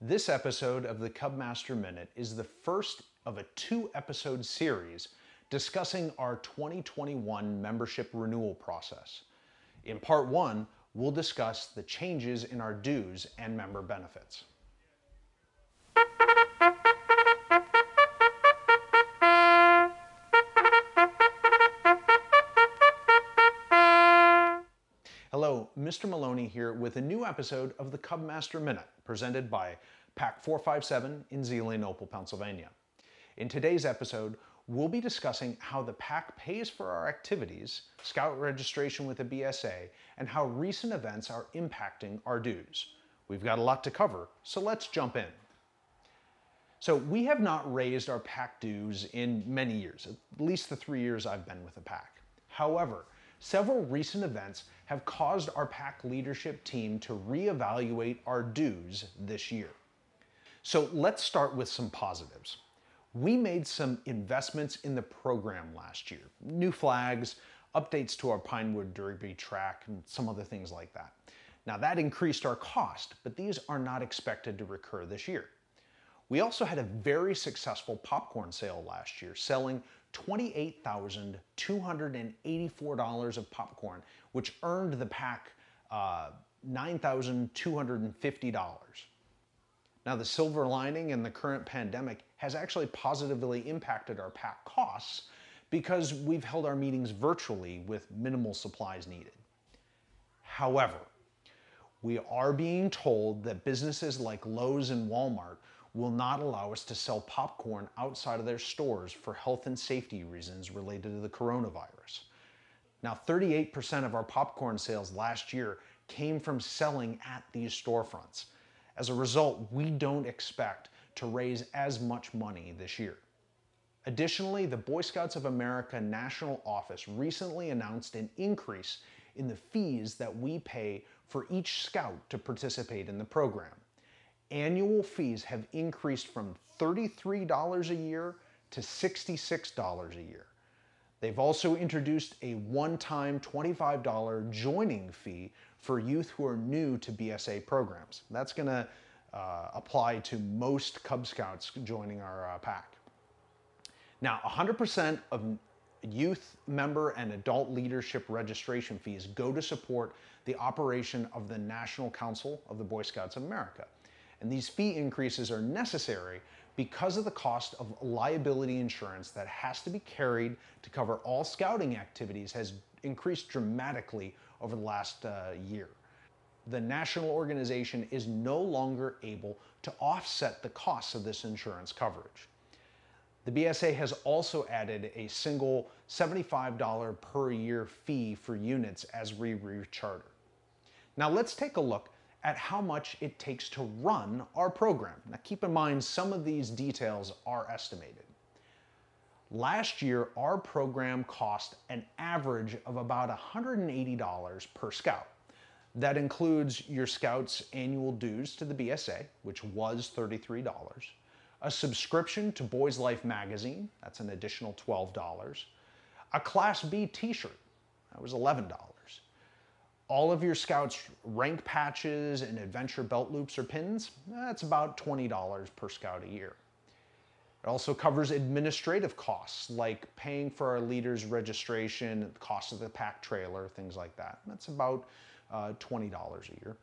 This episode of the Cubmaster Minute is the first of a two episode series discussing our 2021 membership renewal process. In part one, we'll discuss the changes in our dues and member benefits. Mr. Maloney here with a new episode of the Cubmaster Minute presented by Pack 457 in Zelienople, Pennsylvania. In today's episode, we'll be discussing how the pack pays for our activities, scout registration with the BSA, and how recent events are impacting our dues. We've got a lot to cover, so let's jump in. So we have not raised our pack dues in many years, at least the three years I've been with the pack. However, several recent events have caused our pack leadership team to reevaluate our dues this year. So let's start with some positives. We made some investments in the program last year. New flags, updates to our Pinewood Derby track, and some other things like that. Now that increased our cost, but these are not expected to recur this year. We also had a very successful popcorn sale last year, selling $28,284 of popcorn, which earned the pack uh, $9,250. Now, the silver lining in the current pandemic has actually positively impacted our pack costs because we've held our meetings virtually with minimal supplies needed. However, we are being told that businesses like Lowe's and Walmart will not allow us to sell popcorn outside of their stores for health and safety reasons related to the coronavirus. Now, 38% of our popcorn sales last year came from selling at these storefronts. As a result, we don't expect to raise as much money this year. Additionally, the Boy Scouts of America National Office recently announced an increase in the fees that we pay for each scout to participate in the program annual fees have increased from $33 a year to $66 a year. They've also introduced a one-time $25 joining fee for youth who are new to BSA programs. That's going to uh, apply to most Cub Scouts joining our uh, pack. Now, 100% of youth member and adult leadership registration fees go to support the operation of the National Council of the Boy Scouts of America. And these fee increases are necessary because of the cost of liability insurance that has to be carried to cover all scouting activities has increased dramatically over the last uh, year. The national organization is no longer able to offset the costs of this insurance coverage. The BSA has also added a single $75 per year fee for units as we recharter. Now let's take a look at how much it takes to run our program. Now keep in mind some of these details are estimated. Last year, our program cost an average of about $180 per scout. That includes your scout's annual dues to the BSA, which was $33, a subscription to Boys Life magazine, that's an additional $12, a Class B t-shirt, that was $11, all of your scouts rank patches and adventure belt loops or pins, that's about $20 per scout a year. It also covers administrative costs like paying for our leaders registration, the cost of the pack trailer, things like that. That's about uh, $20 a year.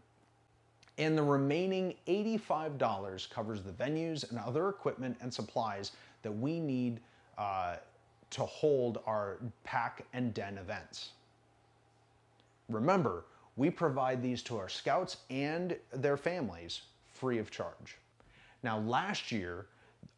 And the remaining $85 covers the venues and other equipment and supplies that we need uh, to hold our pack and den events. Remember, we provide these to our scouts and their families free of charge. Now last year,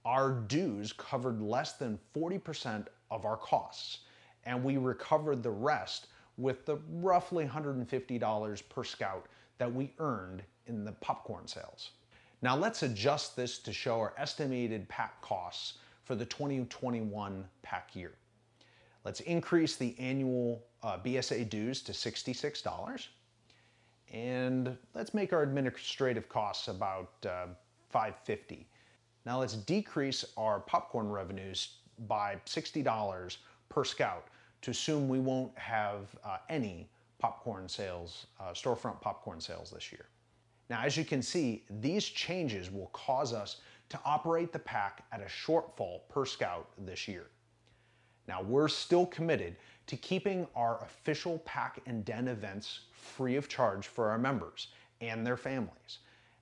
our dues covered less than 40% of our costs, and we recovered the rest with the roughly $150 per scout that we earned in the popcorn sales. Now let's adjust this to show our estimated pack costs for the 2021 pack year. Let's increase the annual uh, BSA dues to $66. And let's make our administrative costs about uh, 550. Now let's decrease our popcorn revenues by $60 per scout to assume we won't have uh, any popcorn sales, uh, storefront popcorn sales this year. Now, as you can see, these changes will cause us to operate the pack at a shortfall per scout this year. Now, we're still committed to keeping our official pack and den events free of charge for our members and their families.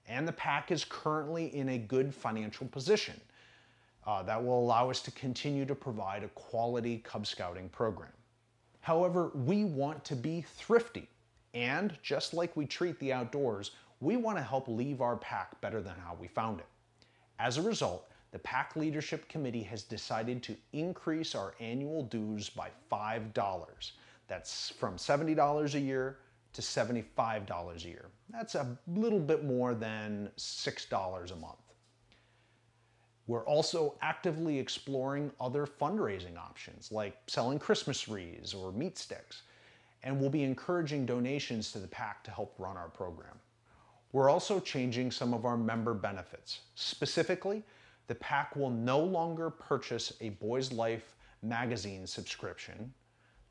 And the pack is currently in a good financial position uh, that will allow us to continue to provide a quality Cub Scouting program. However, we want to be thrifty. And just like we treat the outdoors, we want to help leave our pack better than how we found it. As a result, the pack Leadership Committee has decided to increase our annual dues by $5. That's from $70 a year to $75 a year. That's a little bit more than $6 a month. We're also actively exploring other fundraising options like selling Christmas wreaths or meat sticks, and we'll be encouraging donations to the pack to help run our program. We're also changing some of our member benefits. Specifically, the pack will no longer purchase a Boys Life magazine subscription.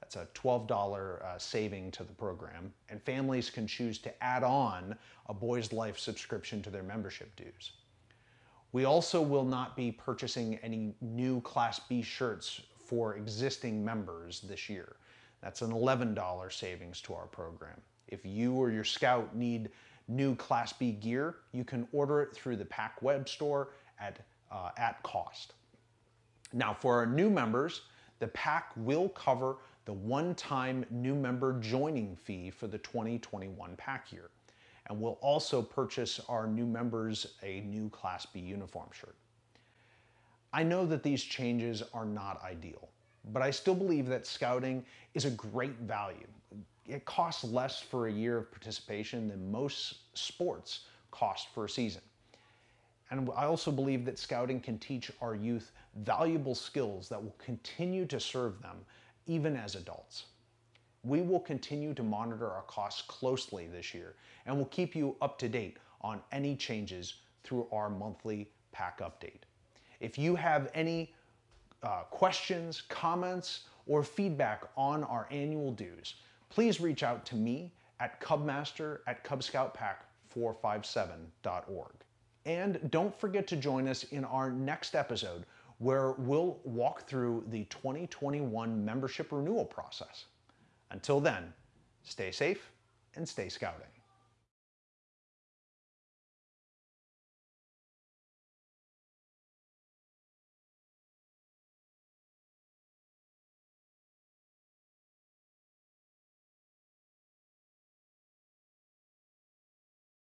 That's a $12 uh, saving to the program, and families can choose to add on a Boys Life subscription to their membership dues. We also will not be purchasing any new Class B shirts for existing members this year. That's an $11 savings to our program. If you or your scout need new Class B gear, you can order it through the pack web store at, uh, at cost. Now for our new members, the pack will cover the one-time new member joining fee for the 2021 pack year. And we'll also purchase our new members a new Class B uniform shirt. I know that these changes are not ideal, but I still believe that scouting is a great value it costs less for a year of participation than most sports cost for a season. And I also believe that scouting can teach our youth valuable skills that will continue to serve them even as adults. We will continue to monitor our costs closely this year and will keep you up to date on any changes through our monthly pack update. If you have any uh, questions, comments, or feedback on our annual dues, please reach out to me at cubmaster at cubscoutpack457.org. And don't forget to join us in our next episode where we'll walk through the 2021 membership renewal process. Until then, stay safe and stay scouting.